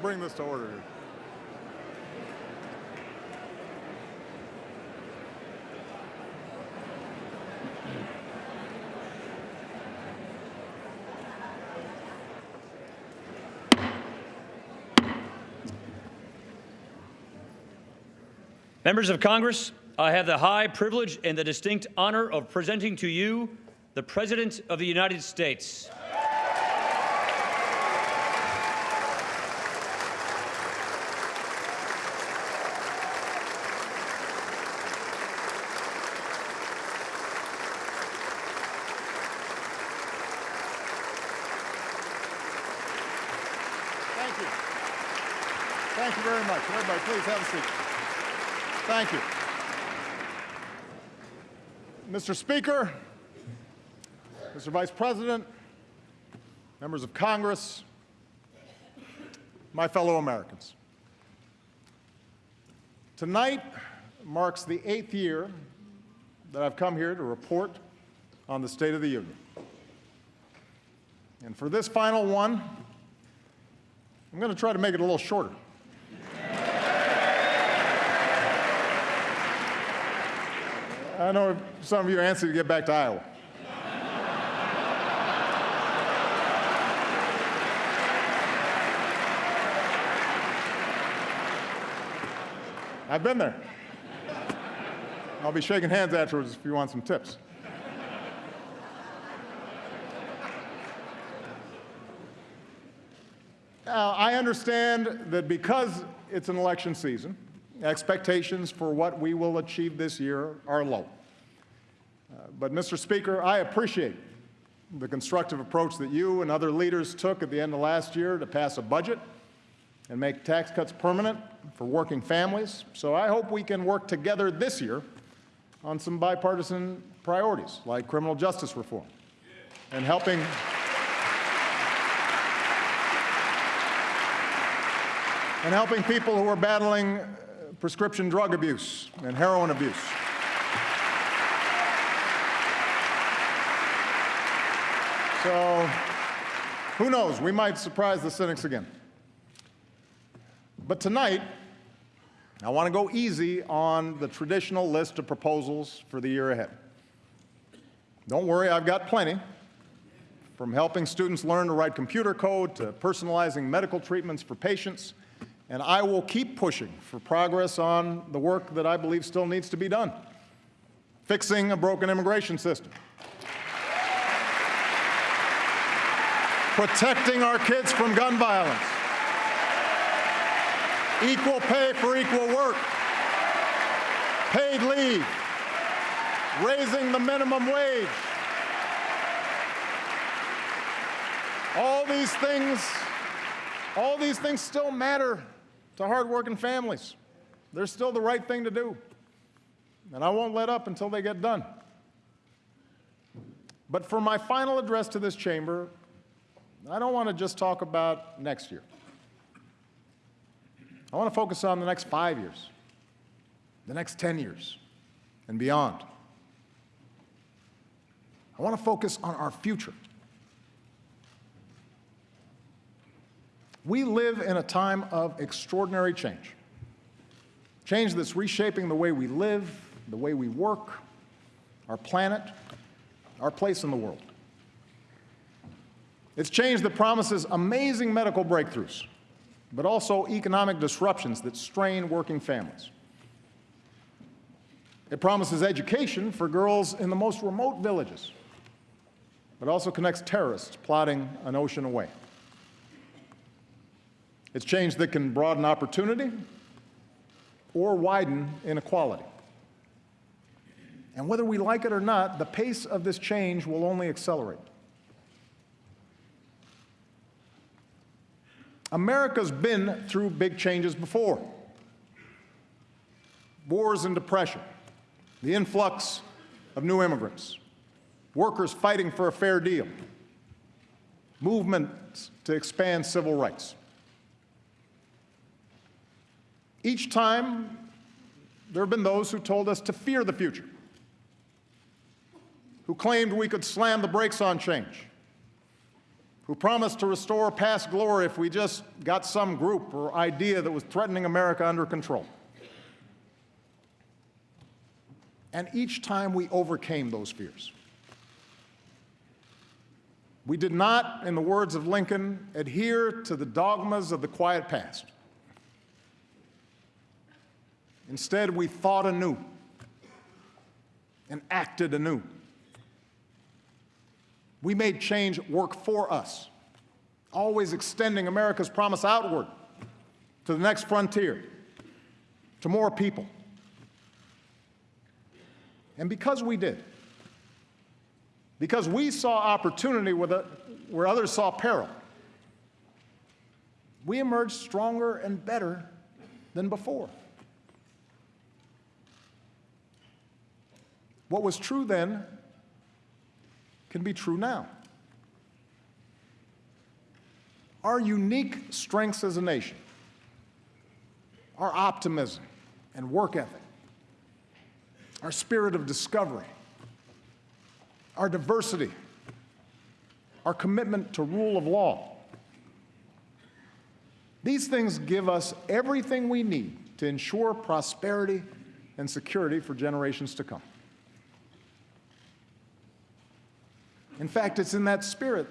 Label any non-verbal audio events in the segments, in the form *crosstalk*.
bring this to order. Members of Congress, I have the high privilege and the distinct honor of presenting to you the President of the United States. Thank you. Thank you very much. Everybody, please have a seat. Thank you. Mr. Speaker, Mr. Vice President, members of Congress, my fellow Americans. Tonight marks the eighth year that I've come here to report on the State of the Union. And for this final one, I'm going to try to make it a little shorter. I know some of you are anxious to get back to Iowa. I've been there. I'll be shaking hands afterwards if you want some tips. Now, I understand that because it's an election season, expectations for what we will achieve this year are low. Uh, but, Mr. Speaker, I appreciate the constructive approach that you and other leaders took at the end of last year to pass a budget and make tax cuts permanent for working families. So I hope we can work together this year on some bipartisan priorities like criminal justice reform and helping and helping people who are battling prescription drug abuse and heroin abuse. So who knows, we might surprise the cynics again. But tonight, I want to go easy on the traditional list of proposals for the year ahead. Don't worry, I've got plenty. From helping students learn to write computer code to personalizing medical treatments for patients, and I will keep pushing for progress on the work that I believe still needs to be done. Fixing a broken immigration system. Protecting our kids from gun violence. Equal pay for equal work. Paid leave. Raising the minimum wage. All these things, all these things still matter to hardworking families. They're still the right thing to do. And I won't let up until they get done. But for my final address to this chamber, I don't want to just talk about next year. I want to focus on the next five years, the next 10 years, and beyond. I want to focus on our future. We live in a time of extraordinary change. Change that's reshaping the way we live, the way we work, our planet, our place in the world. It's change that promises amazing medical breakthroughs, but also economic disruptions that strain working families. It promises education for girls in the most remote villages, but also connects terrorists plotting an ocean away. It's change that can broaden opportunity or widen inequality. And whether we like it or not, the pace of this change will only accelerate. America's been through big changes before. Wars and depression, the influx of new immigrants, workers fighting for a fair deal, movements to expand civil rights. Each time, there have been those who told us to fear the future, who claimed we could slam the brakes on change who promised to restore past glory if we just got some group or idea that was threatening America under control. And each time we overcame those fears. We did not, in the words of Lincoln, adhere to the dogmas of the quiet past. Instead, we thought anew and acted anew. We made change work for us, always extending America's promise outward to the next frontier, to more people. And because we did, because we saw opportunity where, the, where others saw peril, we emerged stronger and better than before. What was true then can be true now. Our unique strengths as a nation, our optimism and work ethic, our spirit of discovery, our diversity, our commitment to rule of law. These things give us everything we need to ensure prosperity and security for generations to come. In fact, it's in that spirit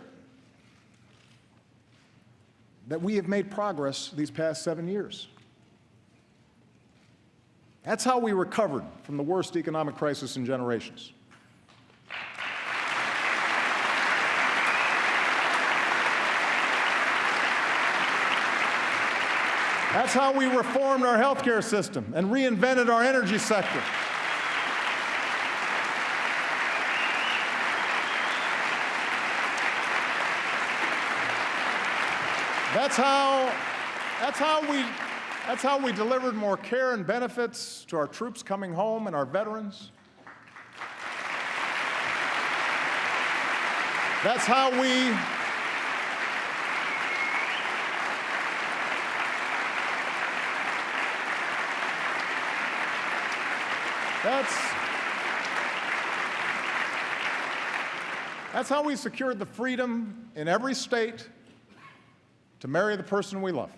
that we have made progress these past seven years. That's how we recovered from the worst economic crisis in generations. That's how we reformed our healthcare system and reinvented our energy sector. That's how, that's how we, that's how we delivered more care and benefits to our troops coming home and our veterans. That's how we That's, that's how we secured the freedom in every state to marry the person we love.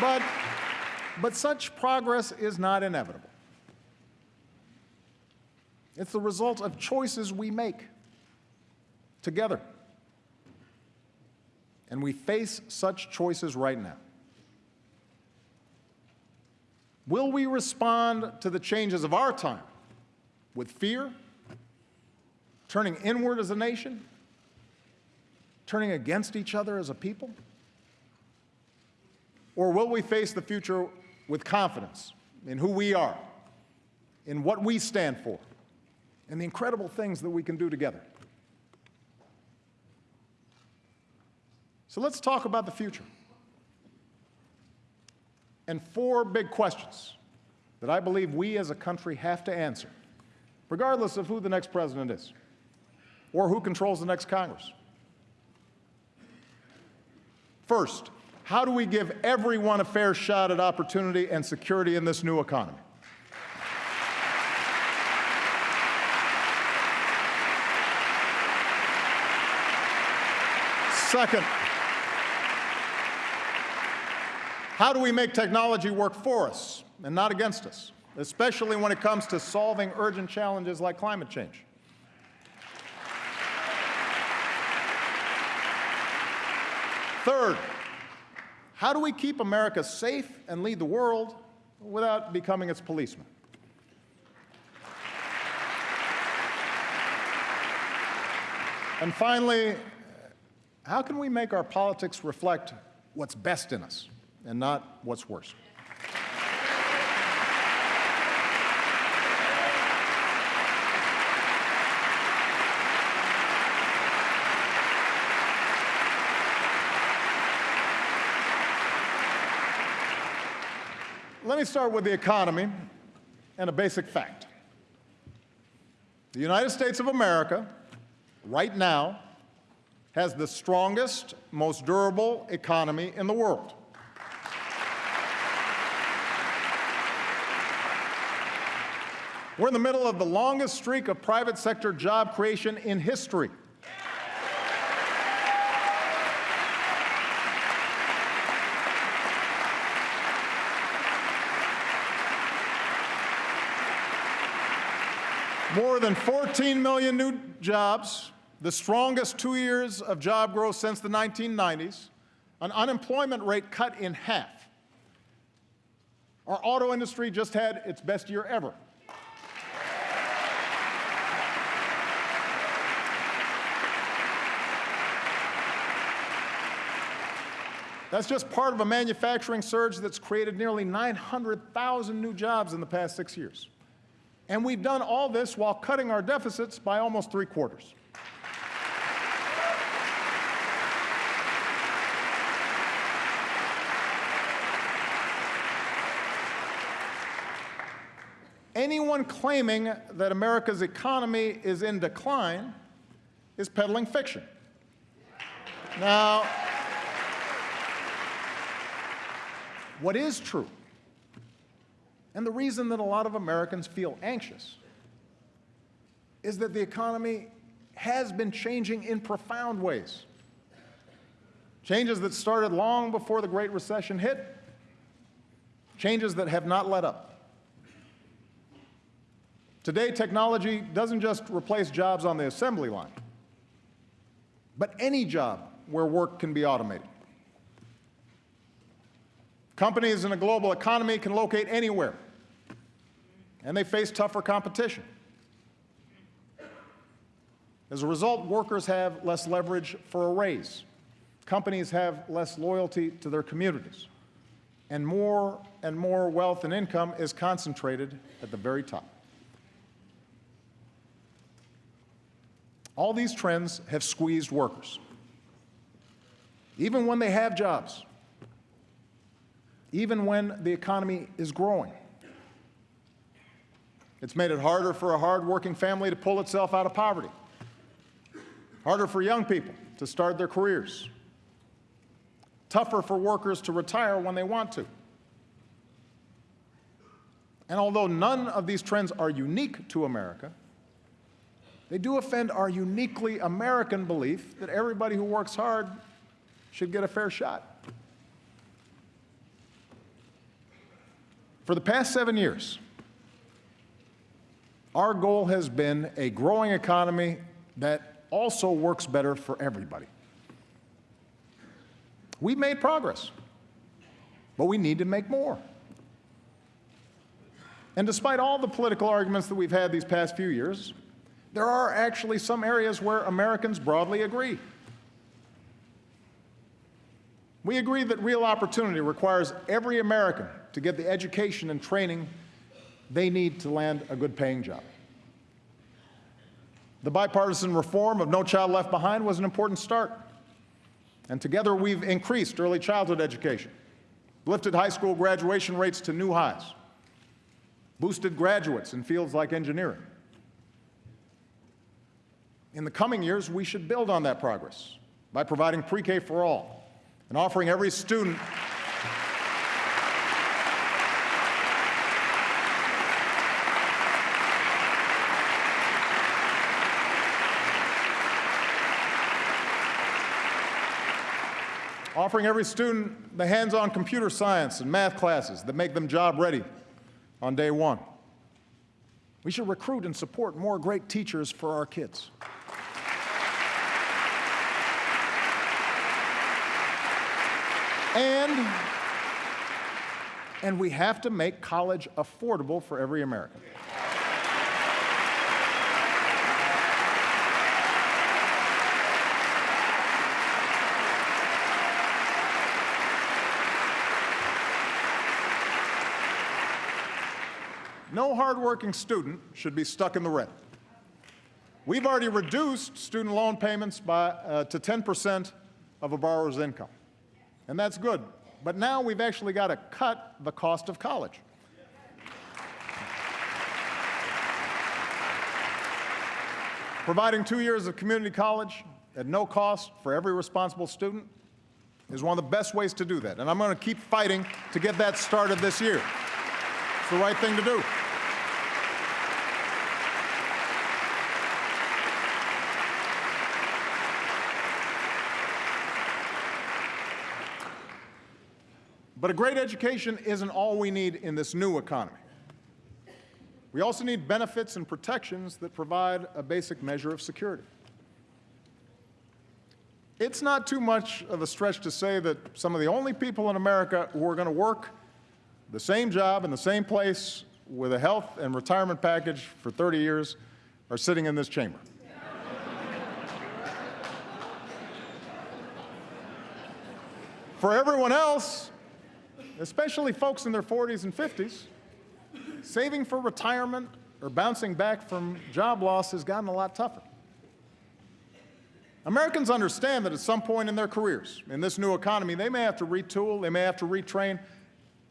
But, but such progress is not inevitable. It's the result of choices we make together. And we face such choices right now. Will we respond to the changes of our time with fear, turning inward as a nation, turning against each other as a people? Or will we face the future with confidence in who we are, in what we stand for, and the incredible things that we can do together? So let's talk about the future and four big questions that I believe we as a country have to answer, regardless of who the next president is or who controls the next Congress. First, how do we give everyone a fair shot at opportunity and security in this new economy? Second, how do we make technology work for us and not against us, especially when it comes to solving urgent challenges like climate change? Third, how do we keep America safe and lead the world without becoming its policeman? And finally, how can we make our politics reflect what's best in us and not what's worse? Let me start with the economy and a basic fact. The United States of America, right now, has the strongest, most durable economy in the world. We're in the middle of the longest streak of private sector job creation in history. More than 14 million new jobs, the strongest two years of job growth since the 1990s, an unemployment rate cut in half. Our auto industry just had its best year ever. That's just part of a manufacturing surge that's created nearly 900,000 new jobs in the past six years. And we've done all this while cutting our deficits by almost three quarters. Anyone claiming that America's economy is in decline is peddling fiction. Now, what is true, and the reason that a lot of Americans feel anxious, is that the economy has been changing in profound ways. Changes that started long before the Great Recession hit, changes that have not let up. Today, technology doesn't just replace jobs on the assembly line, but any job where work can be automated. Companies in a global economy can locate anywhere, and they face tougher competition. As a result, workers have less leverage for a raise. Companies have less loyalty to their communities. And more and more wealth and income is concentrated at the very top. All these trends have squeezed workers. Even when they have jobs, even when the economy is growing. It's made it harder for a hardworking family to pull itself out of poverty, harder for young people to start their careers, tougher for workers to retire when they want to. And although none of these trends are unique to America, they do offend our uniquely American belief that everybody who works hard should get a fair shot. For the past seven years, our goal has been a growing economy that also works better for everybody. We've made progress, but we need to make more. And despite all the political arguments that we've had these past few years, there are actually some areas where Americans broadly agree. We agree that real opportunity requires every American to get the education and training they need to land a good paying job. The bipartisan reform of No Child Left Behind was an important start. And together we've increased early childhood education, lifted high school graduation rates to new highs, boosted graduates in fields like engineering, in the coming years, we should build on that progress by providing pre-K for all and offering every student offering every student the hands-on computer science and math classes that make them job ready on day one. We should recruit and support more great teachers for our kids. And, and we have to make college affordable for every American. No hardworking student should be stuck in the red. We've already reduced student loan payments by, uh, to 10% of a borrower's income and that's good. But now we've actually got to cut the cost of college. Providing two years of community college at no cost for every responsible student is one of the best ways to do that. And I'm going to keep fighting to get that started this year. It's the right thing to do. But a great education isn't all we need in this new economy. We also need benefits and protections that provide a basic measure of security. It's not too much of a stretch to say that some of the only people in America who are going to work the same job in the same place with a health and retirement package for 30 years are sitting in this chamber. For everyone else, especially folks in their 40s and 50s, saving for retirement or bouncing back from job loss has gotten a lot tougher. Americans understand that at some point in their careers, in this new economy, they may have to retool, they may have to retrain,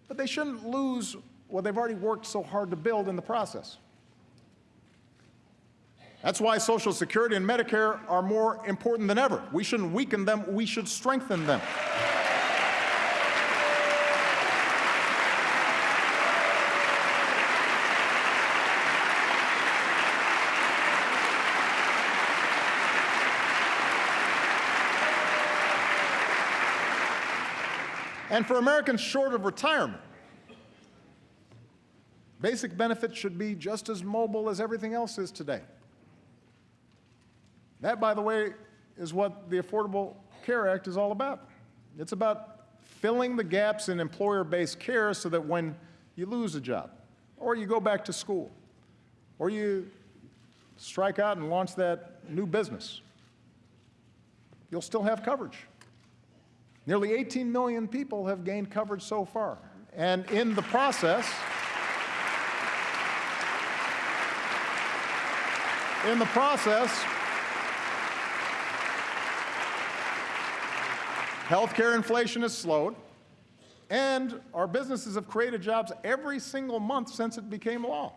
but they shouldn't lose what they've already worked so hard to build in the process. That's why Social Security and Medicare are more important than ever. We shouldn't weaken them, we should strengthen them. And for Americans short of retirement, basic benefits should be just as mobile as everything else is today. That, by the way, is what the Affordable Care Act is all about. It's about filling the gaps in employer-based care so that when you lose a job, or you go back to school, or you strike out and launch that new business, you'll still have coverage. Nearly 18 million people have gained coverage so far. And in the process, in the process, healthcare inflation has slowed, and our businesses have created jobs every single month since it became law.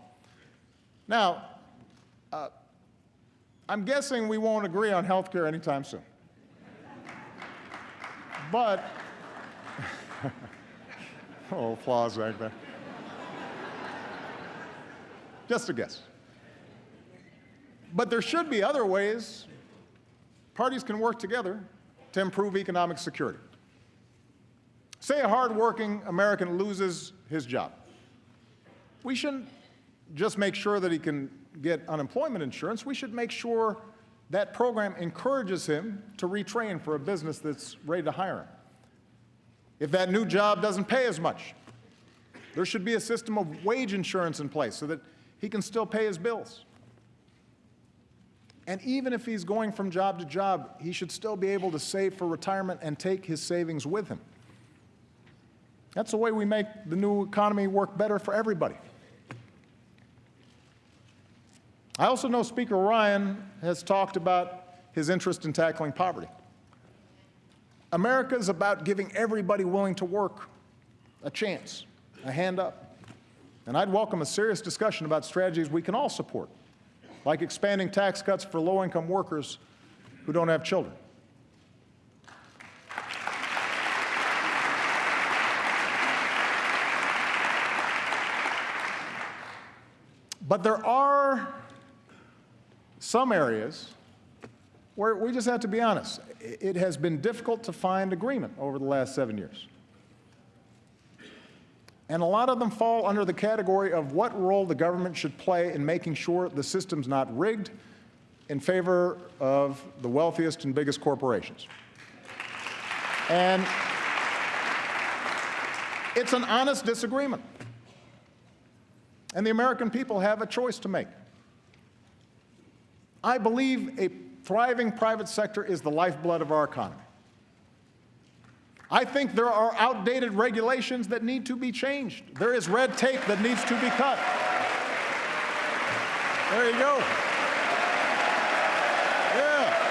Now, uh, I'm guessing we won't agree on healthcare anytime soon. But, *laughs* oh, applause back there. Just a guess. But there should be other ways parties can work together to improve economic security. Say a hardworking American loses his job. We shouldn't just make sure that he can get unemployment insurance. We should make sure that program encourages him to retrain for a business that's ready to hire him. If that new job doesn't pay as much, there should be a system of wage insurance in place so that he can still pay his bills. And even if he's going from job to job, he should still be able to save for retirement and take his savings with him. That's the way we make the new economy work better for everybody. I also know Speaker Ryan has talked about his interest in tackling poverty. America is about giving everybody willing to work a chance, a hand up. And I'd welcome a serious discussion about strategies we can all support, like expanding tax cuts for low-income workers who don't have children. But there are some areas where we just have to be honest. It has been difficult to find agreement over the last seven years. And a lot of them fall under the category of what role the government should play in making sure the system's not rigged in favor of the wealthiest and biggest corporations. And it's an honest disagreement. And the American people have a choice to make. I believe a thriving private sector is the lifeblood of our economy. I think there are outdated regulations that need to be changed. There is red tape that needs to be cut. There you go. Yeah.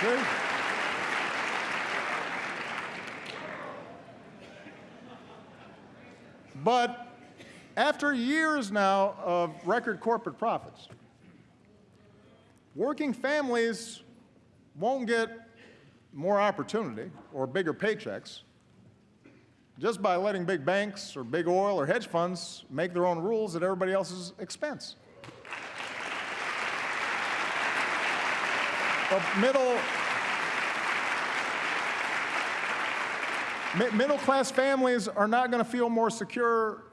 See? But after years now of record corporate profits, working families won't get more opportunity or bigger paychecks just by letting big banks or big oil or hedge funds make their own rules at everybody else's expense. Well, middle, middle-class families are not going to feel more secure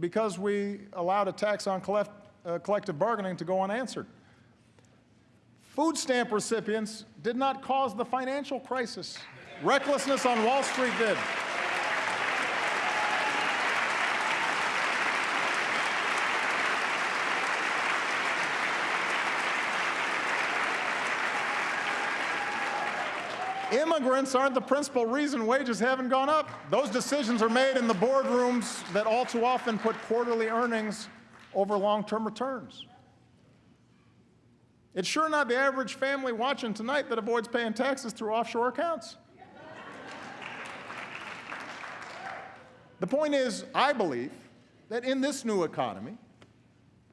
because we allowed a tax on collect, uh, collective bargaining to go unanswered. Food stamp recipients did not cause the financial crisis. Recklessness on Wall Street did. Immigrants aren't the principal reason wages haven't gone up. Those decisions are made in the boardrooms that all too often put quarterly earnings over long-term returns. It's sure not the average family watching tonight that avoids paying taxes through offshore accounts. The point is, I believe that in this new economy,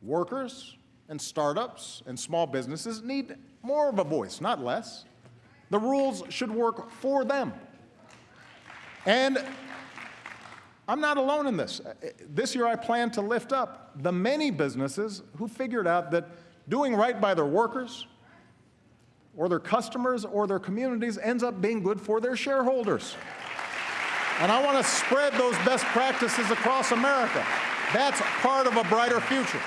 workers and startups and small businesses need more of a voice, not less. The rules should work for them. And I'm not alone in this. This year I plan to lift up the many businesses who figured out that doing right by their workers or their customers or their communities ends up being good for their shareholders. And I want to spread those best practices across America. That's part of a brighter future.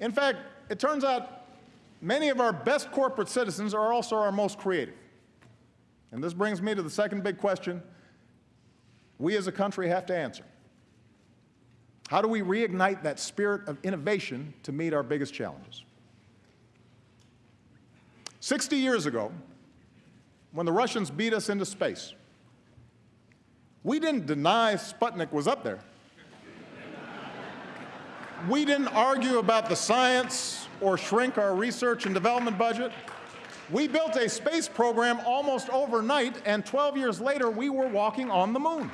In fact, it turns out many of our best corporate citizens are also our most creative. And this brings me to the second big question we as a country have to answer. How do we reignite that spirit of innovation to meet our biggest challenges? 60 years ago, when the Russians beat us into space, we didn't deny Sputnik was up there. We didn't argue about the science or shrink our research and development budget. We built a space program almost overnight, and 12 years later, we were walking on the moon.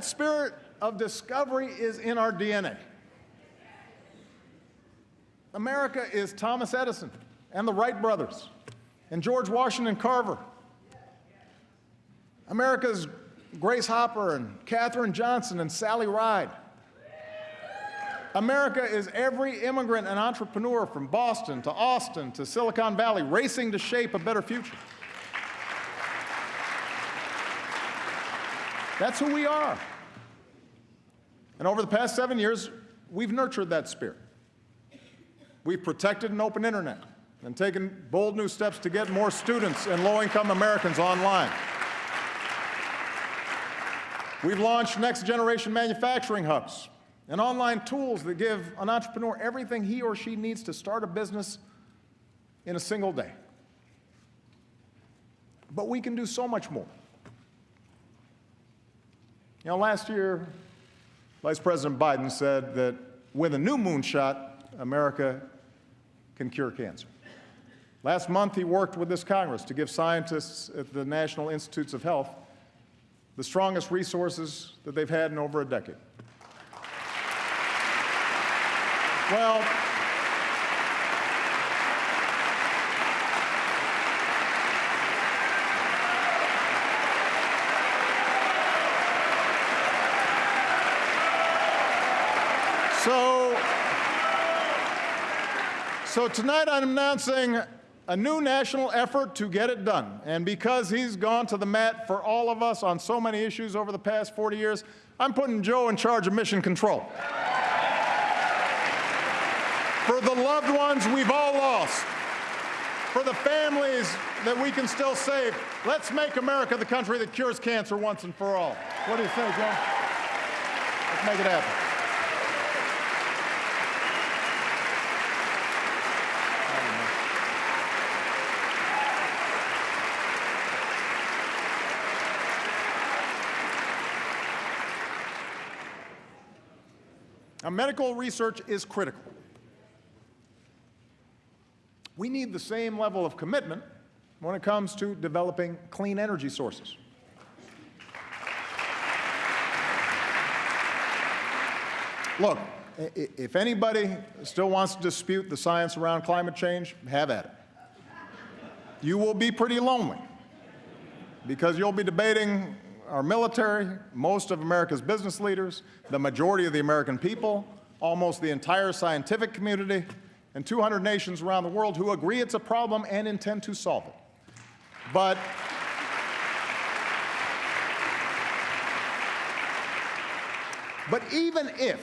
That spirit of discovery is in our DNA. America is Thomas Edison and the Wright brothers and George Washington Carver. America is Grace Hopper and Katherine Johnson and Sally Ride. America is every immigrant and entrepreneur from Boston to Austin to Silicon Valley racing to shape a better future. That's who we are. And over the past seven years, we've nurtured that spirit. We've protected an open internet and taken bold new steps to get more students and low-income Americans online. We've launched next-generation manufacturing hubs and online tools that give an entrepreneur everything he or she needs to start a business in a single day. But we can do so much more. You know, last year, Vice President Biden said that with a new moonshot, America can cure cancer. Last month, he worked with this Congress to give scientists at the National Institutes of Health the strongest resources that they've had in over a decade. Well, So, so tonight I'm announcing a new national effort to get it done. And because he's gone to the mat for all of us on so many issues over the past 40 years, I'm putting Joe in charge of mission control. For the loved ones we've all lost, for the families that we can still save, let's make America the country that cures cancer once and for all. What do you think, Joe? Let's make it happen. medical research is critical. We need the same level of commitment when it comes to developing clean energy sources. Look, if anybody still wants to dispute the science around climate change, have at it. You will be pretty lonely because you'll be debating our military, most of America's business leaders, the majority of the American people, almost the entire scientific community, and 200 nations around the world who agree it's a problem and intend to solve it. But But even if,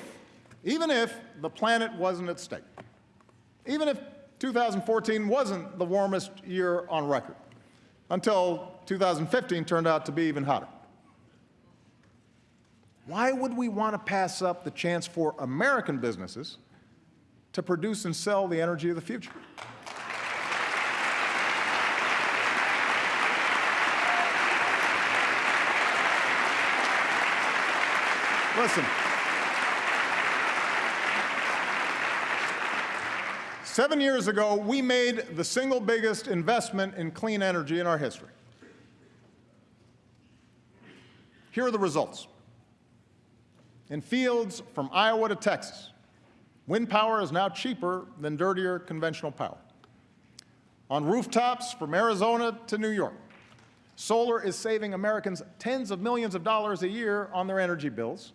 even if the planet wasn't at stake, even if 2014 wasn't the warmest year on record, until 2015 turned out to be even hotter, why would we want to pass up the chance for American businesses to produce and sell the energy of the future? Listen. Seven years ago, we made the single biggest investment in clean energy in our history. Here are the results. In fields from Iowa to Texas, wind power is now cheaper than dirtier conventional power. On rooftops from Arizona to New York, solar is saving Americans tens of millions of dollars a year on their energy bills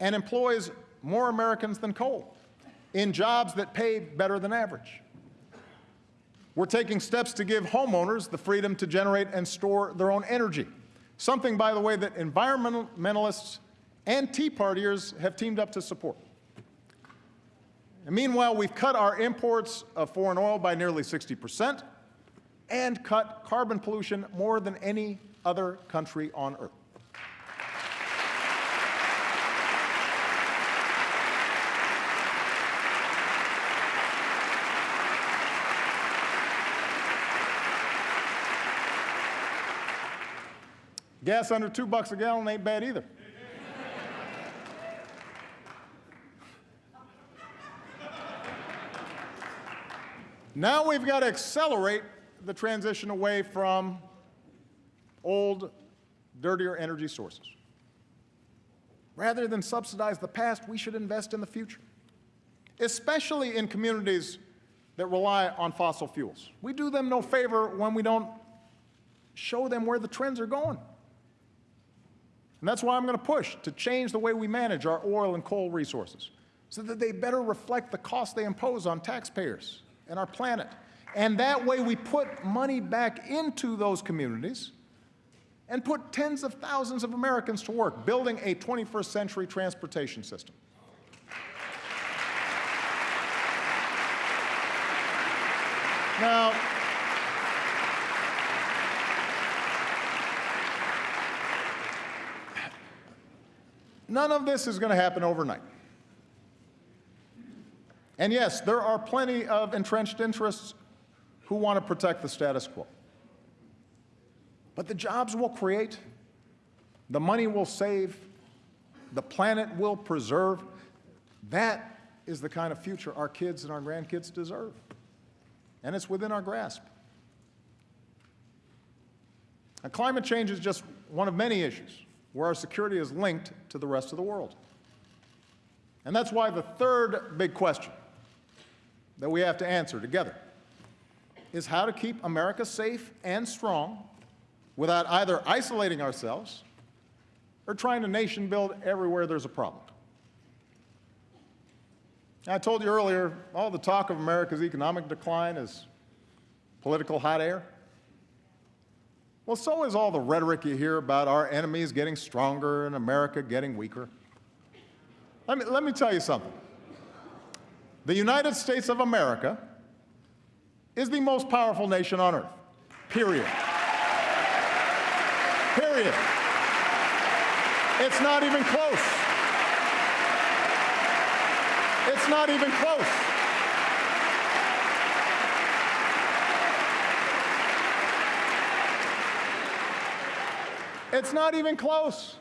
and employs more Americans than coal in jobs that pay better than average. We're taking steps to give homeowners the freedom to generate and store their own energy, something, by the way, that environmentalists and Tea Partiers have teamed up to support. And meanwhile, we've cut our imports of foreign oil by nearly 60 percent and cut carbon pollution more than any other country on earth. Gas under two bucks a gallon ain't bad either. Now we've got to accelerate the transition away from old, dirtier energy sources. Rather than subsidize the past, we should invest in the future, especially in communities that rely on fossil fuels. We do them no favor when we don't show them where the trends are going. And that's why I'm going to push to change the way we manage our oil and coal resources so that they better reflect the cost they impose on taxpayers and our planet. And that way we put money back into those communities and put tens of thousands of Americans to work building a 21st century transportation system. Now, none of this is going to happen overnight. And yes, there are plenty of entrenched interests who want to protect the status quo. But the jobs we'll create, the money we'll save, the planet we'll preserve. That is the kind of future our kids and our grandkids deserve. And it's within our grasp. Now, climate change is just one of many issues where our security is linked to the rest of the world. And that's why the third big question that we have to answer together is how to keep America safe and strong without either isolating ourselves or trying to nation build everywhere there's a problem. I told you earlier, all the talk of America's economic decline is political hot air. Well, so is all the rhetoric you hear about our enemies getting stronger and America getting weaker. Let me, let me tell you something. The United States of America is the most powerful nation on earth, period. Period. It's not even close. It's not even close. It's not even close.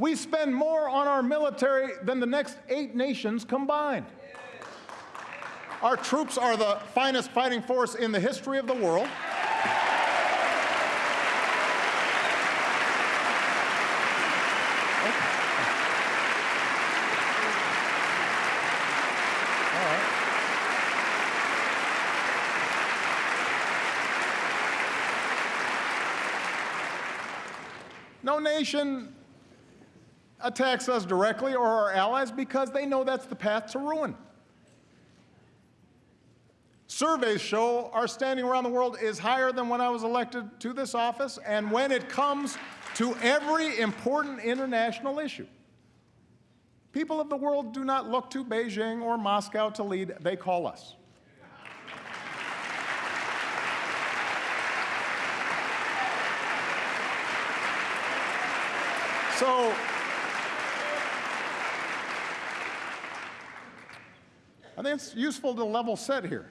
We spend more on our military than the next eight nations combined. Our troops are the finest fighting force in the history of the world. No nation attacks us directly or our allies because they know that's the path to ruin. Surveys show our standing around the world is higher than when I was elected to this office and when it comes to every important international issue. People of the world do not look to Beijing or Moscow to lead, they call us. So, I think it's useful to level set here.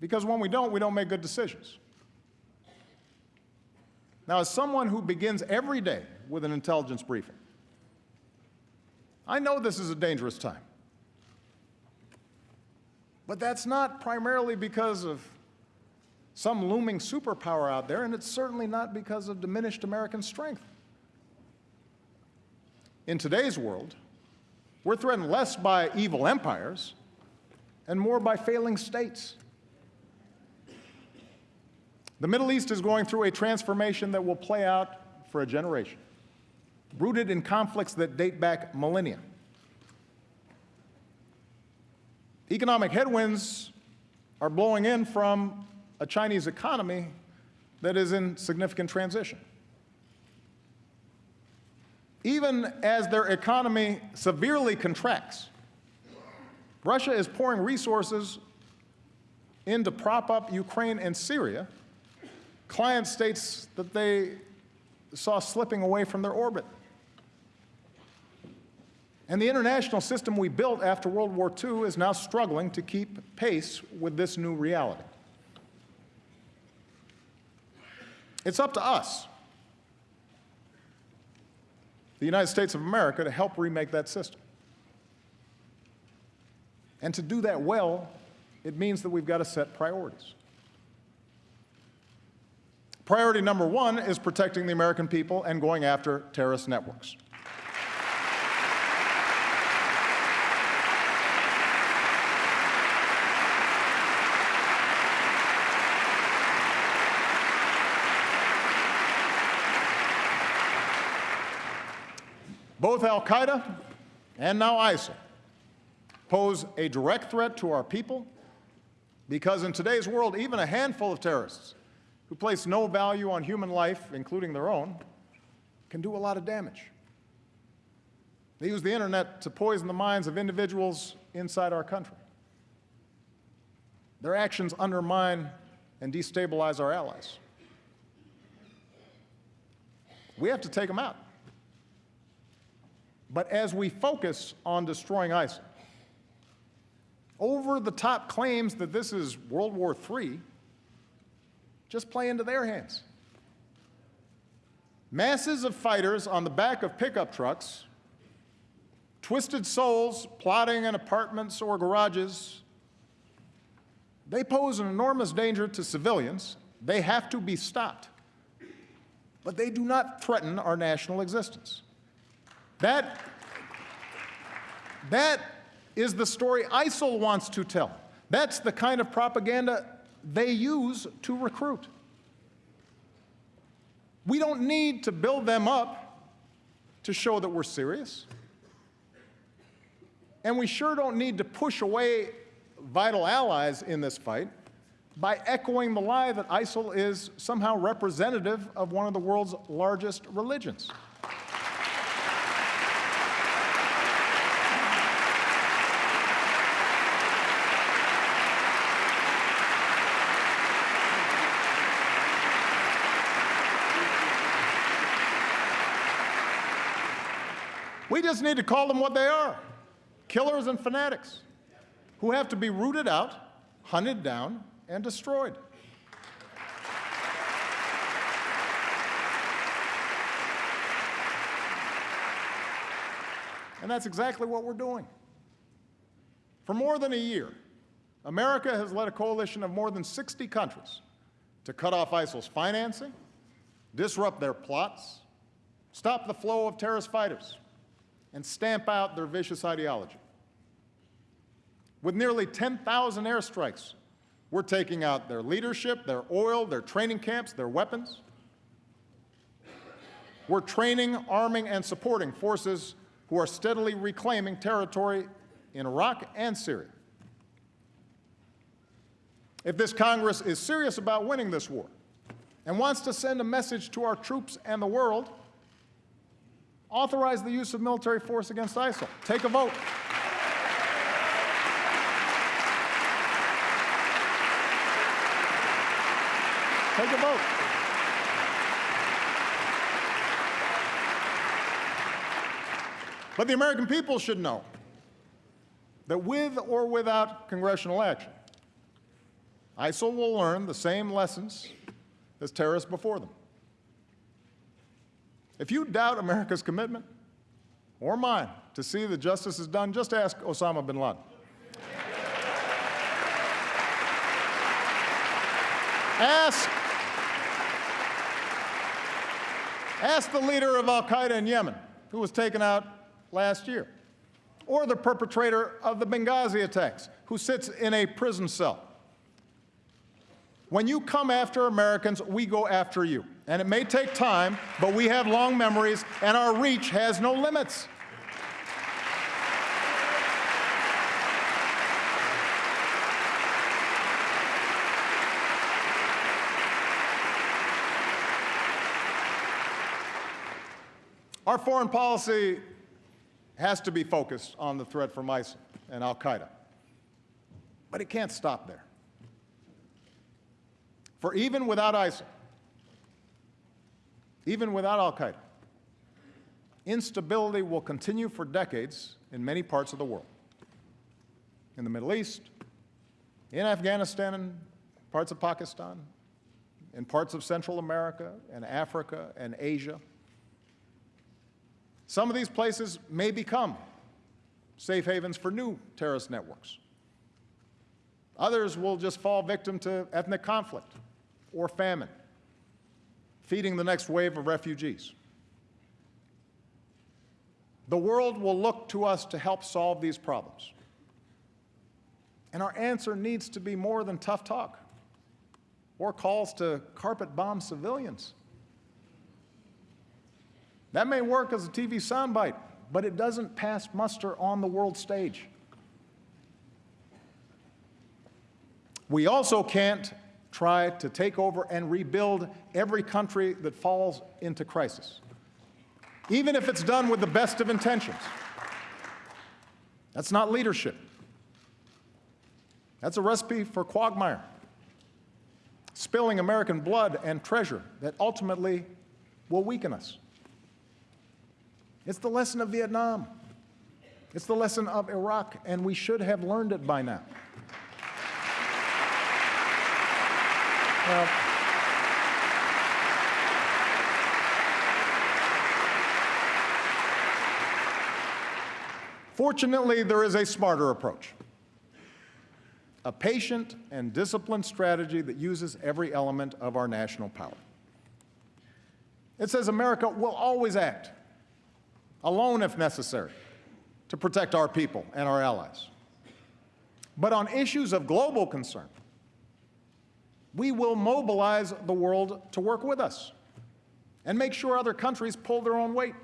Because when we don't, we don't make good decisions. Now, as someone who begins every day with an intelligence briefing, I know this is a dangerous time. But that's not primarily because of some looming superpower out there, and it's certainly not because of diminished American strength. In today's world, we're threatened less by evil empires and more by failing states. The Middle East is going through a transformation that will play out for a generation, rooted in conflicts that date back millennia. Economic headwinds are blowing in from a Chinese economy that is in significant transition. Even as their economy severely contracts, Russia is pouring resources in to prop up Ukraine and Syria, client states that they saw slipping away from their orbit. And the international system we built after World War II is now struggling to keep pace with this new reality. It's up to us, the United States of America, to help remake that system. And to do that well, it means that we've got to set priorities. Priority number one is protecting the American people and going after terrorist networks. Both Al Qaeda and now ISIL pose a direct threat to our people because in today's world, even a handful of terrorists who place no value on human life, including their own, can do a lot of damage. They use the internet to poison the minds of individuals inside our country. Their actions undermine and destabilize our allies. We have to take them out. But as we focus on destroying ISIL, over the top claims that this is World War III just play into their hands. Masses of fighters on the back of pickup trucks, twisted souls plotting in apartments or garages, they pose an enormous danger to civilians. They have to be stopped. But they do not threaten our national existence. That, that is the story ISIL wants to tell. That's the kind of propaganda they use to recruit. We don't need to build them up to show that we're serious. And we sure don't need to push away vital allies in this fight by echoing the lie that ISIL is somehow representative of one of the world's largest religions. We just need to call them what they are killers and fanatics who have to be rooted out, hunted down, and destroyed. And that's exactly what we're doing. For more than a year, America has led a coalition of more than 60 countries to cut off ISIL's financing, disrupt their plots, stop the flow of terrorist fighters, and stamp out their vicious ideology. With nearly 10,000 airstrikes, we're taking out their leadership, their oil, their training camps, their weapons. We're training, arming, and supporting forces who are steadily reclaiming territory in Iraq and Syria. If this Congress is serious about winning this war and wants to send a message to our troops and the world, authorize the use of military force against ISIL. Take a vote. Take a vote. But the American people should know that with or without congressional action, ISIL will learn the same lessons as terrorists before them. If you doubt America's commitment, or mine, to see that justice is done, just ask Osama bin Laden. Ask, ask the leader of Al Qaeda in Yemen, who was taken out last year, or the perpetrator of the Benghazi attacks, who sits in a prison cell. When you come after Americans, we go after you. And it may take time, but we have long memories, and our reach has no limits. Our foreign policy has to be focused on the threat from ISIL and Al Qaeda. But it can't stop there. For even without ISIL, even without Al Qaeda, instability will continue for decades in many parts of the world. In the Middle East, in Afghanistan and parts of Pakistan, in parts of Central America and Africa and Asia. Some of these places may become safe havens for new terrorist networks. Others will just fall victim to ethnic conflict or famine, feeding the next wave of refugees. The world will look to us to help solve these problems. And our answer needs to be more than tough talk or calls to carpet bomb civilians. That may work as a TV soundbite, but it doesn't pass muster on the world stage. We also can't try to take over and rebuild every country that falls into crisis, even if it's done with the best of intentions. That's not leadership. That's a recipe for quagmire, spilling American blood and treasure that ultimately will weaken us. It's the lesson of Vietnam. It's the lesson of Iraq, and we should have learned it by now. Now, fortunately, there is a smarter approach, a patient and disciplined strategy that uses every element of our national power. It says America will always act, alone if necessary, to protect our people and our allies. But on issues of global concern, we will mobilize the world to work with us and make sure other countries pull their own weight.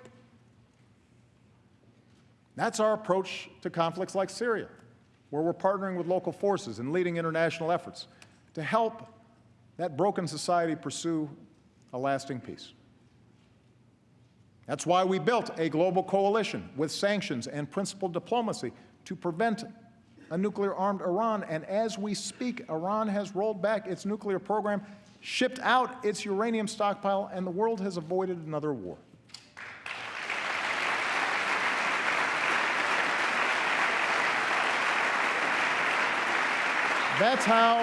That's our approach to conflicts like Syria, where we're partnering with local forces and leading international efforts to help that broken society pursue a lasting peace. That's why we built a global coalition with sanctions and principled diplomacy to prevent a nuclear-armed Iran. And as we speak, Iran has rolled back its nuclear program, shipped out its uranium stockpile, and the world has avoided another war. That's how,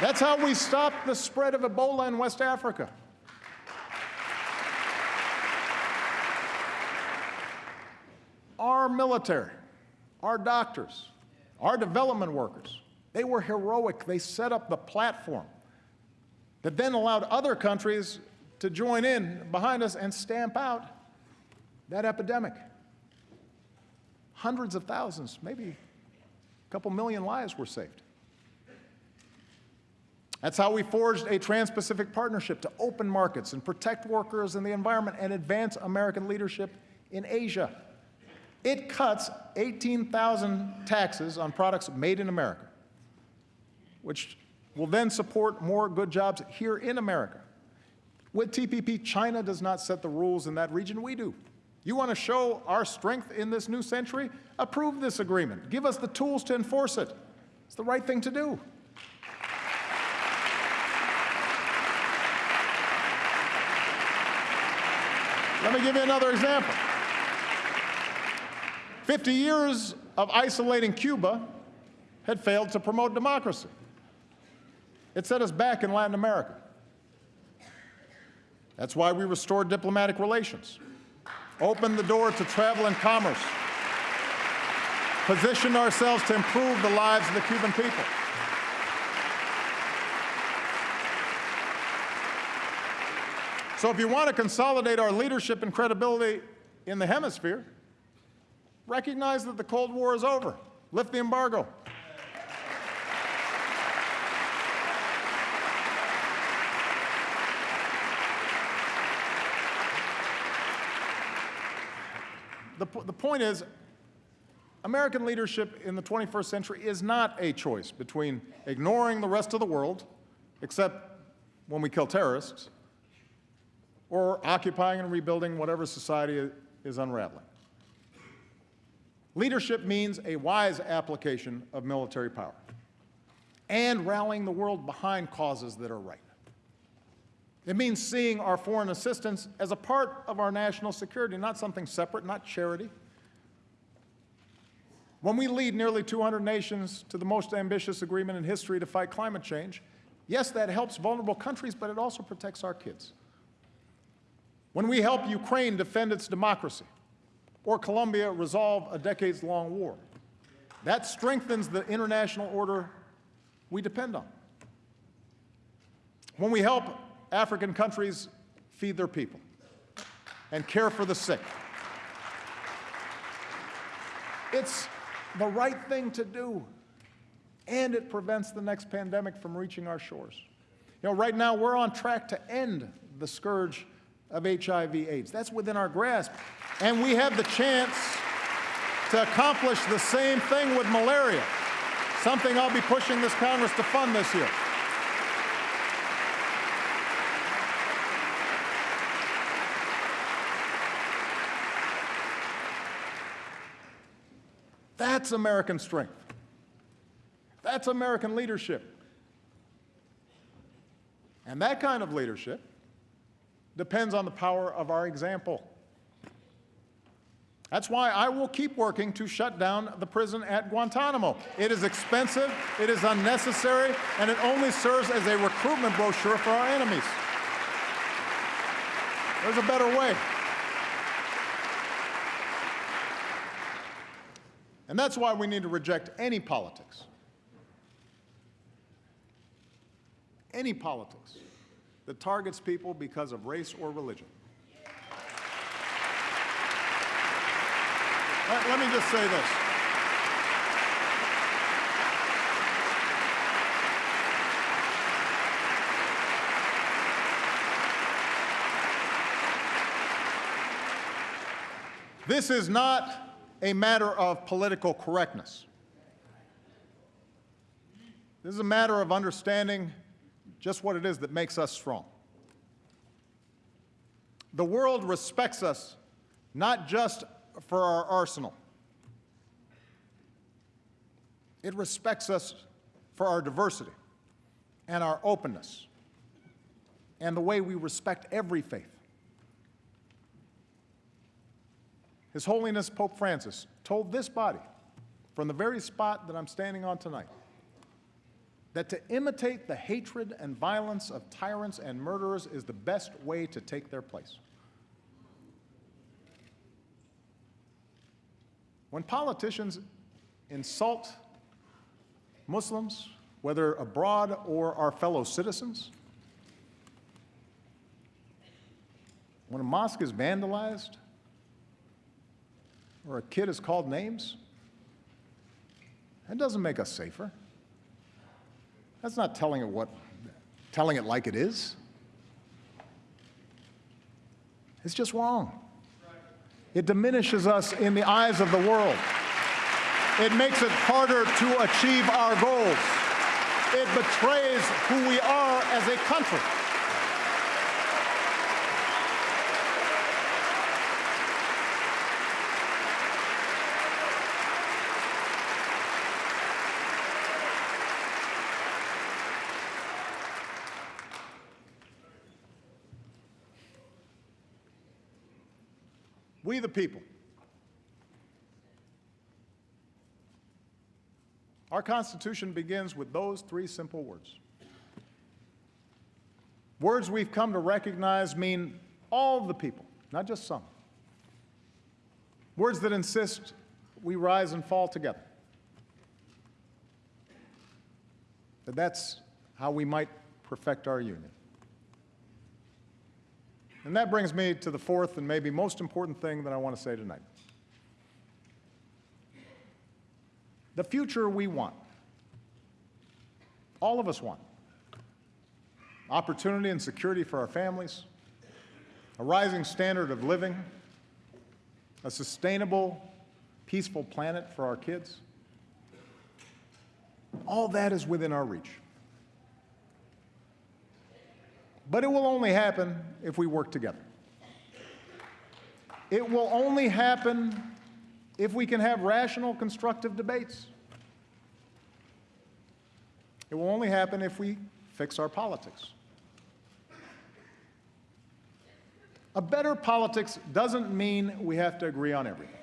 that's how we stopped the spread of Ebola in West Africa. Our military, our doctors, our development workers, they were heroic. They set up the platform that then allowed other countries to join in behind us and stamp out that epidemic. Hundreds of thousands, maybe a couple million lives were saved. That's how we forged a Trans-Pacific Partnership to open markets and protect workers and the environment and advance American leadership in Asia. It cuts 18,000 taxes on products made in America, which will then support more good jobs here in America. With TPP, China does not set the rules in that region, we do. You want to show our strength in this new century? Approve this agreement. Give us the tools to enforce it. It's the right thing to do. Let me give you another example. 50 years of isolating Cuba had failed to promote democracy. It set us back in Latin America. That's why we restored diplomatic relations, opened the door to travel and commerce, positioned ourselves to improve the lives of the Cuban people. So if you want to consolidate our leadership and credibility in the hemisphere, recognize that the Cold War is over. Lift the embargo. The, the point is, American leadership in the 21st century is not a choice between ignoring the rest of the world, except when we kill terrorists, or occupying and rebuilding whatever society is unraveling. Leadership means a wise application of military power and rallying the world behind causes that are right. It means seeing our foreign assistance as a part of our national security, not something separate, not charity. When we lead nearly 200 nations to the most ambitious agreement in history to fight climate change, yes, that helps vulnerable countries, but it also protects our kids. When we help Ukraine defend its democracy, or Colombia resolve a decades-long war, that strengthens the international order we depend on. When we help African countries feed their people and care for the sick, it's the right thing to do, and it prevents the next pandemic from reaching our shores. You know, right now we're on track to end the scourge of HIV AIDS. That's within our grasp. And we have the chance to accomplish the same thing with malaria, something I'll be pushing this Congress to fund this year. That's American strength. That's American leadership. And that kind of leadership depends on the power of our example. That's why I will keep working to shut down the prison at Guantanamo. It is expensive, it is unnecessary, and it only serves as a recruitment brochure for our enemies. There's a better way. And that's why we need to reject any politics. Any politics that targets people because of race or religion. Let, let me just say this. This is not a matter of political correctness. This is a matter of understanding just what it is that makes us strong. The world respects us not just for our arsenal. It respects us for our diversity and our openness and the way we respect every faith. His Holiness Pope Francis told this body from the very spot that I'm standing on tonight that to imitate the hatred and violence of tyrants and murderers is the best way to take their place. When politicians insult Muslims, whether abroad or our fellow citizens, when a mosque is vandalized or a kid is called names, that doesn't make us safer. That's not telling it what telling it like it is, it's just wrong. It diminishes us in the eyes of the world. It makes it harder to achieve our goals. It betrays who we are as a country. We the people. Our Constitution begins with those three simple words. Words we've come to recognize mean all the people, not just some. Words that insist we rise and fall together. That that's how we might perfect our union. And that brings me to the fourth and maybe most important thing that I want to say tonight. The future we want, all of us want, opportunity and security for our families, a rising standard of living, a sustainable, peaceful planet for our kids. All that is within our reach. But it will only happen if we work together. It will only happen if we can have rational, constructive debates. It will only happen if we fix our politics. A better politics doesn't mean we have to agree on everything.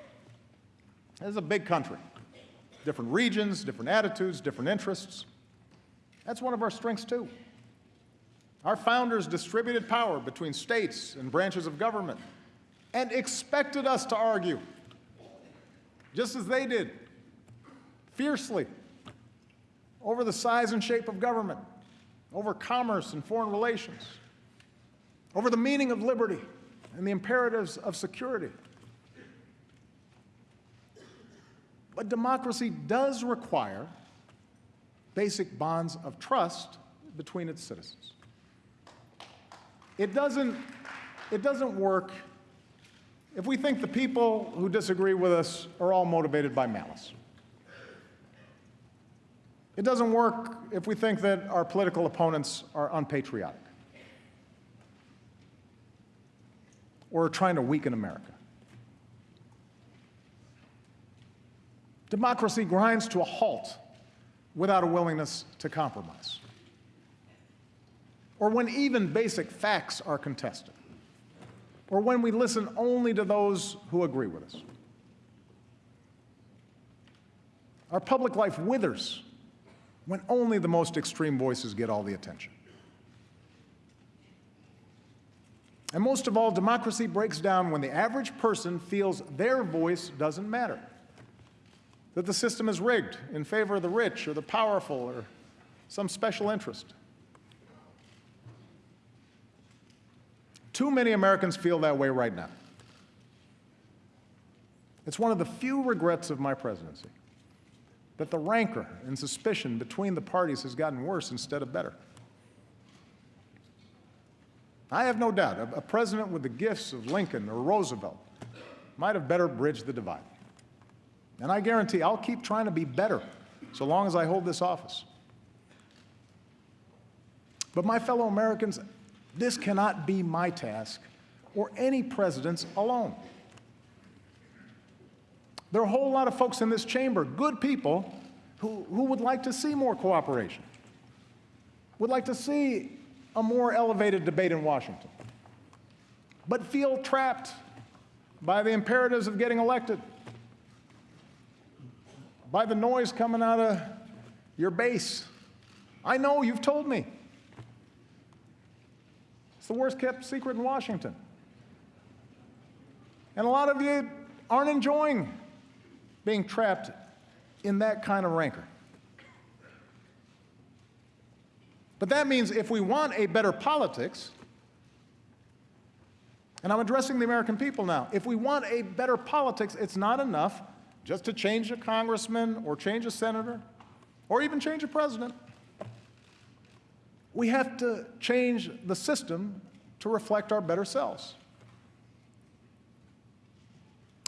This is a big country, different regions, different attitudes, different interests. That's one of our strengths, too. Our founders distributed power between states and branches of government and expected us to argue, just as they did, fiercely, over the size and shape of government, over commerce and foreign relations, over the meaning of liberty and the imperatives of security. But democracy does require basic bonds of trust between its citizens. It doesn't, it doesn't work if we think the people who disagree with us are all motivated by malice. It doesn't work if we think that our political opponents are unpatriotic or are trying to weaken America. Democracy grinds to a halt without a willingness to compromise or when even basic facts are contested, or when we listen only to those who agree with us. Our public life withers when only the most extreme voices get all the attention. And most of all, democracy breaks down when the average person feels their voice doesn't matter, that the system is rigged in favor of the rich or the powerful or some special interest. Too many Americans feel that way right now. It's one of the few regrets of my presidency that the rancor and suspicion between the parties has gotten worse instead of better. I have no doubt a, president with the gifts of Lincoln or Roosevelt might have better bridged the divide. And I guarantee I'll keep trying to be better so long as I hold this office. But my fellow Americans, this cannot be my task or any president's alone. There are a whole lot of folks in this chamber, good people, who, who would like to see more cooperation, would like to see a more elevated debate in Washington, but feel trapped by the imperatives of getting elected, by the noise coming out of your base. I know, you've told me. It's the worst kept secret in Washington. And a lot of you aren't enjoying being trapped in that kind of rancor. But that means if we want a better politics, and I'm addressing the American people now, if we want a better politics, it's not enough just to change a congressman or change a senator or even change a president. We have to change the system to reflect our better selves.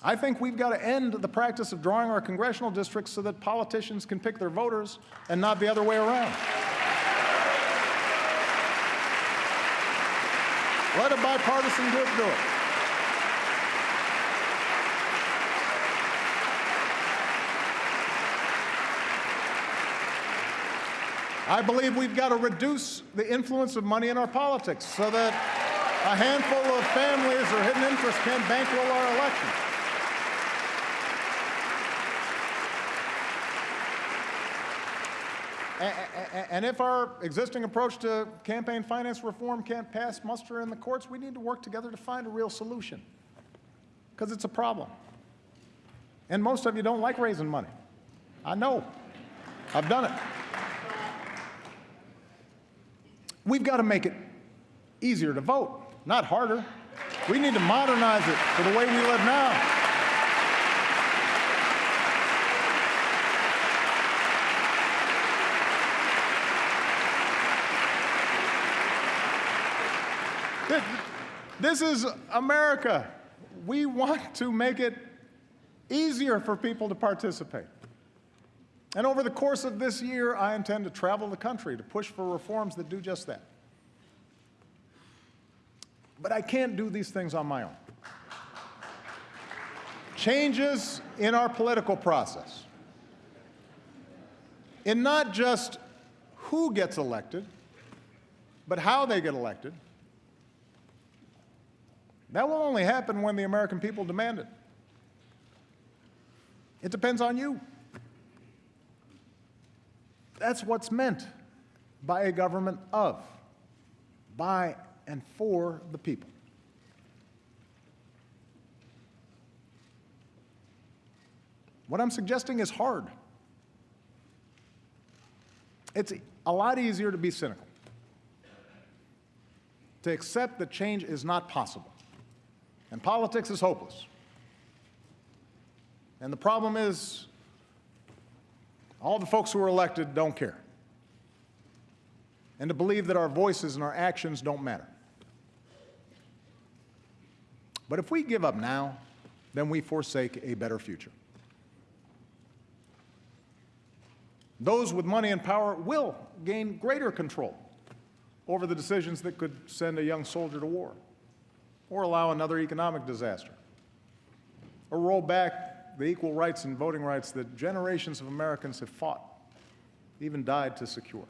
I think we've got to end the practice of drawing our congressional districts so that politicians can pick their voters and not the other way around. Let a bipartisan group do it. I believe we've got to reduce the influence of money in our politics so that a handful of families or hidden interests can't bankroll our elections. And if our existing approach to campaign finance reform can't pass muster in the courts, we need to work together to find a real solution, because it's a problem. And most of you don't like raising money. I know. I've done it. We've got to make it easier to vote, not harder. We need to modernize it for the way we live now. This- is America. We want to make it easier for people to participate. And over the course of this year, I intend to travel the country to push for reforms that do just that. But I can't do these things on my own. Changes in our political process, in not just who gets elected, but how they get elected, that will only happen when the American people demand it. It depends on you. That's what's meant by a government of, by and for the people. What I'm suggesting is hard. It's a lot easier to be cynical, to accept that change is not possible, and politics is hopeless. And the problem is, all the folks who are elected don't care. And to believe that our voices and our actions don't matter. But if we give up now, then we forsake a better future. Those with money and power will gain greater control over the decisions that could send a young soldier to war, or allow another economic disaster, or roll back the equal rights and voting rights that generations of Americans have fought, even died to secure.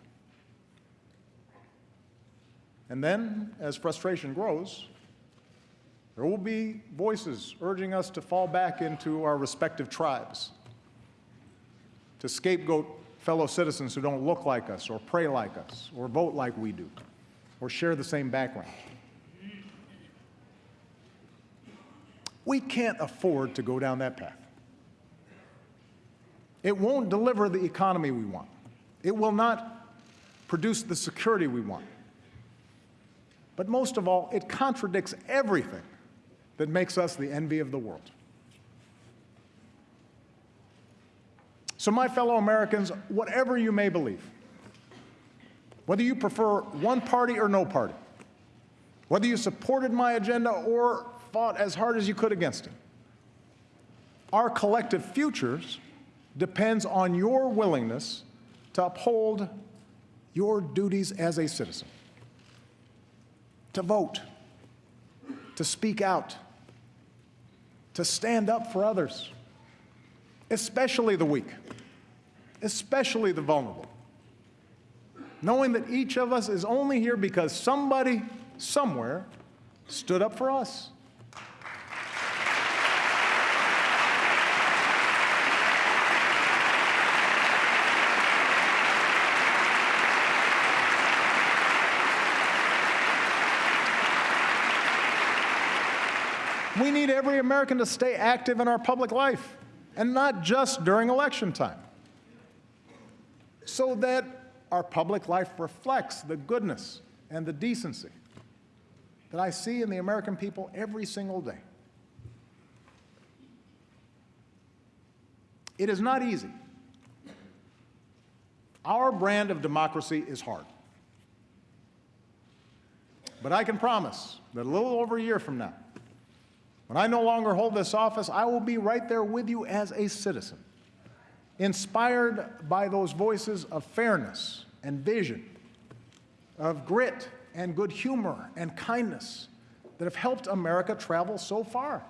And then, as frustration grows, there will be voices urging us to fall back into our respective tribes, to scapegoat fellow citizens who don't look like us, or pray like us, or vote like we do, or share the same background. We can't afford to go down that path. It won't deliver the economy we want. It will not produce the security we want. But most of all, it contradicts everything that makes us the envy of the world. So, my fellow Americans, whatever you may believe, whether you prefer one party or no party, whether you supported my agenda or fought as hard as you could against it, our collective futures depends on your willingness to uphold your duties as a citizen, to vote, to speak out, to stand up for others, especially the weak, especially the vulnerable, knowing that each of us is only here because somebody, somewhere, stood up for us. We need every American to stay active in our public life, and not just during election time, so that our public life reflects the goodness and the decency that I see in the American people every single day. It is not easy. Our brand of democracy is hard. But I can promise that a little over a year from now, when I no longer hold this office, I will be right there with you as a citizen, inspired by those voices of fairness and vision, of grit and good humor and kindness that have helped America travel so far.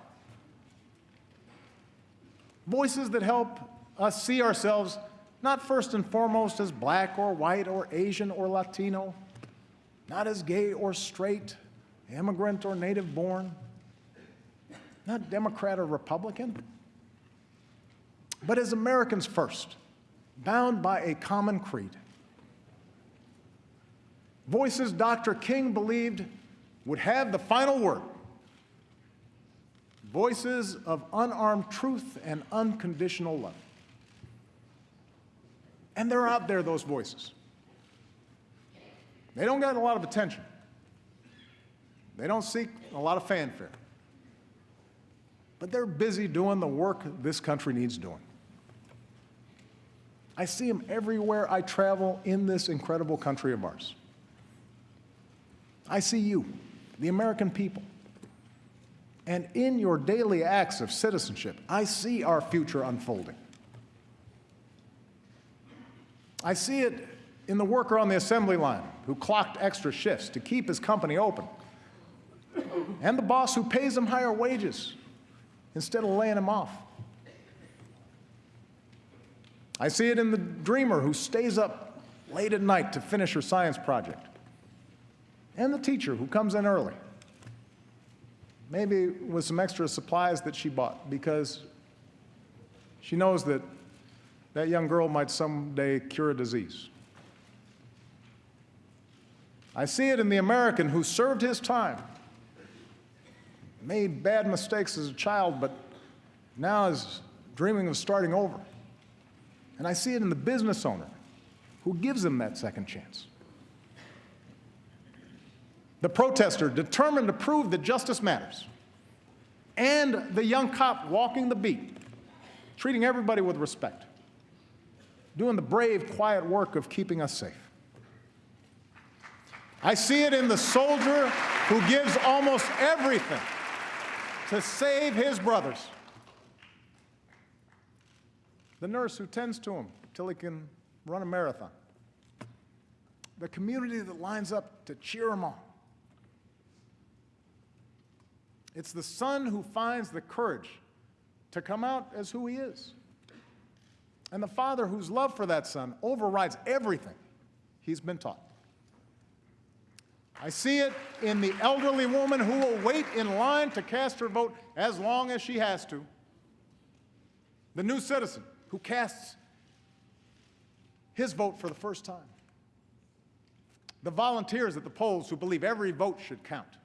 Voices that help us see ourselves not first and foremost as black or white or Asian or Latino, not as gay or straight, immigrant or native born, not Democrat or Republican, but as Americans first, bound by a common creed. Voices Dr. King believed would have the final word. Voices of unarmed truth and unconditional love. And they're out there, those voices. They don't get a lot of attention. They don't seek a lot of fanfare. But they're busy doing the work this country needs doing. I see them everywhere I travel in this incredible country of ours. I see you, the American people. And in your daily acts of citizenship, I see our future unfolding. I see it in the worker on the assembly line who clocked extra shifts to keep his company open, and the boss who pays him higher wages instead of laying him off. I see it in the dreamer who stays up late at night to finish her science project, and the teacher who comes in early, maybe with some extra supplies that she bought because she knows that that young girl might someday cure a disease. I see it in the American who served his time, made bad mistakes as a child, but now is dreaming of starting over. And I see it in the business owner who gives them that second chance. The protester determined to prove that justice matters. And the young cop walking the beat, treating everybody with respect doing the brave, quiet work of keeping us safe. I see it in the soldier who gives almost everything to save his brothers. The nurse who tends to him till he can run a marathon. The community that lines up to cheer him on. It's the son who finds the courage to come out as who he is and the father whose love for that son overrides everything he's been taught. I see it in the elderly woman who will wait in line to cast her vote as long as she has to. The new citizen who casts his vote for the first time. The volunteers at the polls who believe every vote should count.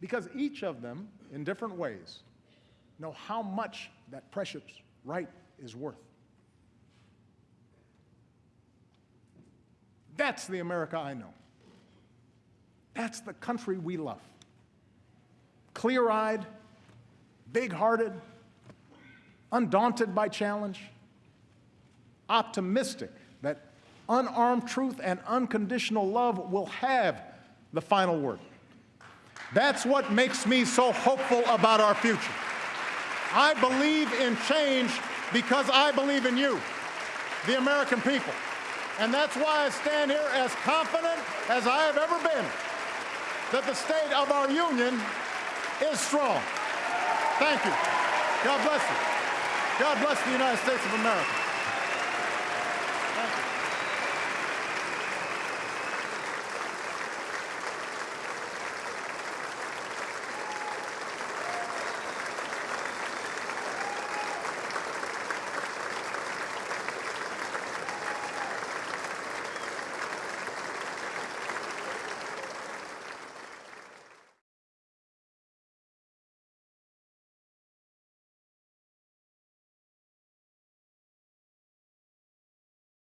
Because each of them, in different ways, know how much that precious right is worth. That's the America I know. That's the country we love. Clear eyed, big hearted, undaunted by challenge, optimistic that unarmed truth and unconditional love will have the final word. That's what makes me so hopeful about our future. I believe in change because I believe in you, the American people. And that's why I stand here as confident as I have ever been that the state of our union is strong. Thank you. God bless you. God bless the United States of America.